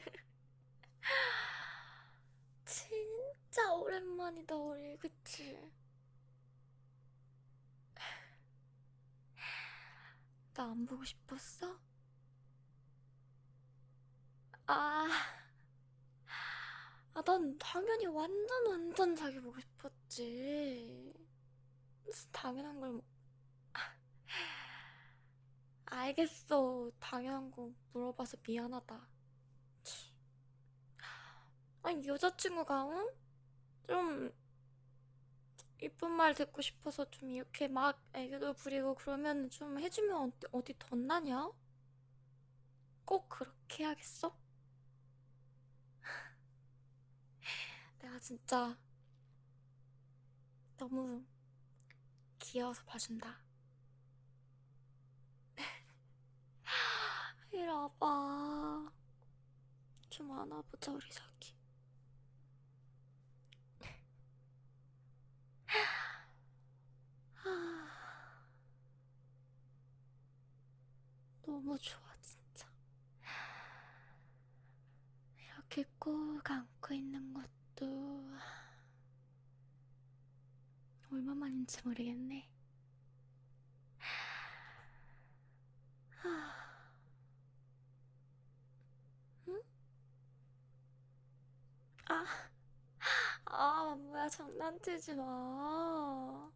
진짜 오랜만이다, 우리, 그치? 나 안 보고 싶었어? 아, 아, 난 당연히 완전 완전 자기 보고 싶었지. 당연한 걸, 뭐- 알겠어. 당연한 거 물어봐서 미안하다. 치. 아니, 여자친구가, 응? 좀, 이쁜 말 듣고 싶어서 좀 이렇게 막 애교도 부리고 그러면 좀 해주면 어디, 어디 덧나냐? 꼭 그렇게 해야겠어? 내가 진짜 너무 귀여워서 봐준다. 이리 와봐. 좀 안아보자, 우리 자기. 너무 좋아, 진짜. 이렇게 꼭 안고 있는 것도 얼마만인지 모르겠네. 응? 아, 아, 뭐야, 장난치지 마.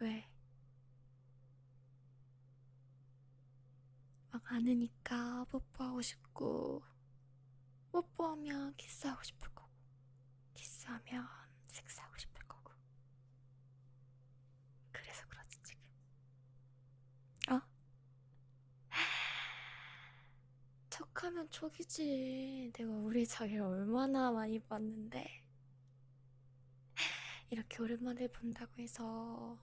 왜? 막 안으니까 뽀뽀하고 싶고, 뽀뽀하면 키스하고 싶을 거고, 키스하면 섹스하고 싶을 거고. 그래서 그렇지, 지금. 어? 척하면 척이지. 내가 우리 자기를 얼마나 많이 봤는데. 이렇게 오랜만에 본다고 해서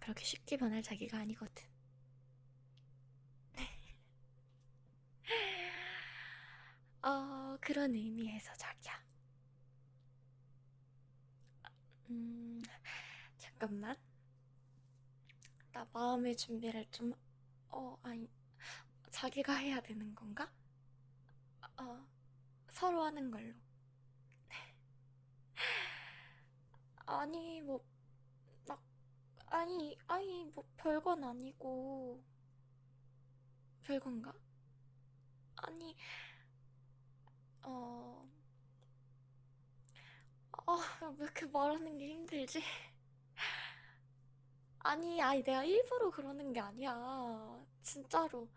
그렇게 쉽게 변할 자기가 아니거든. 어, 그런 의미에서 자기야. 음, 잠깐만. 나 마음의 준비를 좀, 어, 아니, 자기가 해야 되는 건가? 어, 서로 하는 걸로. 아니, 뭐, 막, 아니, 아니, 뭐, 별건 아니고, 별건가? 아니, 어, 아, 왜 이렇게 말하는 게 힘들지? 아니, 아니, 내가 일부러 그러는 게 아니야. 진짜로.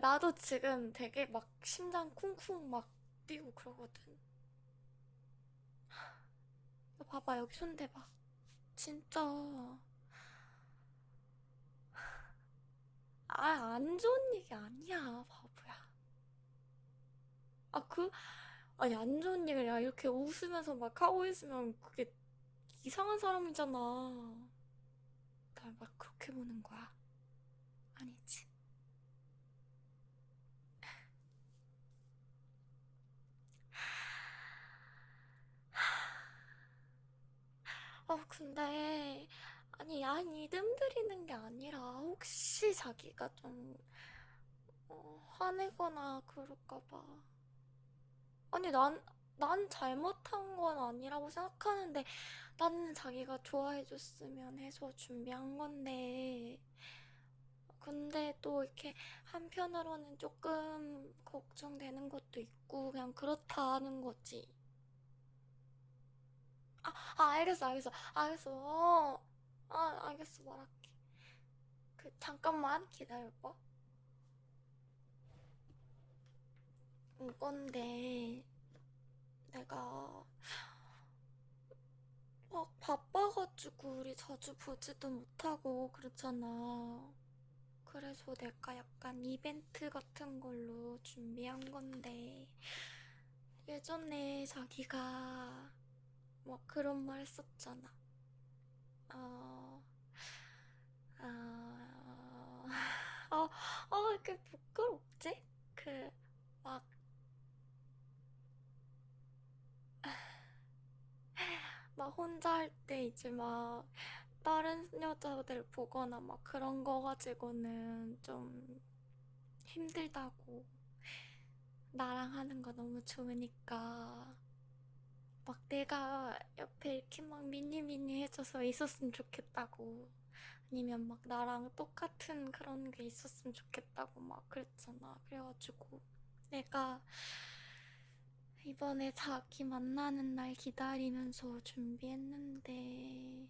나도 지금 되게 막 심장 쿵쿵 막 뛰고 그러거든. 너 봐봐, 여기 손 대봐. 진짜. 아, 안 좋은 얘기 아니야, 바보야. 아, 그, 아니, 안 좋은 얘기를 야, 이렇게 웃으면서 막 하고 있으면 그게 이상한 사람이잖아. 날 막 그렇게 보는 거야. 아니지. 아, 근데, 아니, 아니, 뜸들이는 게 아니라, 혹시 자기가 좀, 어, 화내거나 그럴까 봐. 아니, 난, 난 잘못한 건 아니라고 생각하는데, 나는 자기가 좋아해줬으면 해서 준비한 건데, 근데 또 이렇게 한편으로는 조금 걱정되는 것도 있고, 그냥 그렇다는 거지. 아, 아, 알겠어, 알겠어, 알겠어. 어, 아, 알겠어, 말할게. 그, 잠깐만 기다려봐. 이건데, 내가 막 바빠가지고 우리 자주 보지도 못하고 그렇잖아. 그래서 내가 약간 이벤트 같은 걸로 준비한 건데, 예전에 자기가 막 그런 말 했었잖아. 어, 아, 아, 아, 이렇게 부끄럽지? 그, 막, 막 혼자 할 때 이제 막 다른 여자들 보거나 막 그런 거 가지고는 좀 힘들다고. 나랑 하는 거 너무 좋으니까. 막 내가 옆에 이렇게 막 미니미니 해줘서 있었으면 좋겠다고. 아니면 막 나랑 똑같은 그런 게 있었으면 좋겠다고 막 그랬잖아. 그래가지고 내가 이번에 자기 만나는 날 기다리면서 준비했는데.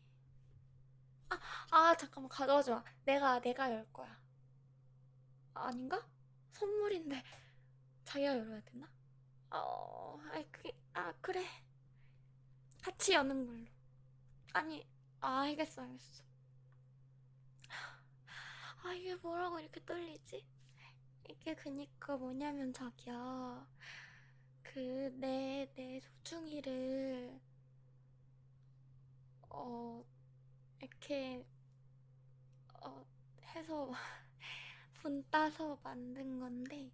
아, 아, 잠깐만, 가져가지 마. 내가, 내가 열 거야. 아닌가? 선물인데, 자기가 열어야 되나? 어, 아이, 그, 아, 그래. 같이 여는 걸로. 아니, 아, 알겠어, 알겠어. 아, 이게 뭐라고 이렇게 떨리지? 이게 그니까 뭐냐면 자기야. 그, 내, 내 소중이를, 어, 이렇게, 어, 해서, 분 따서 만든 건데,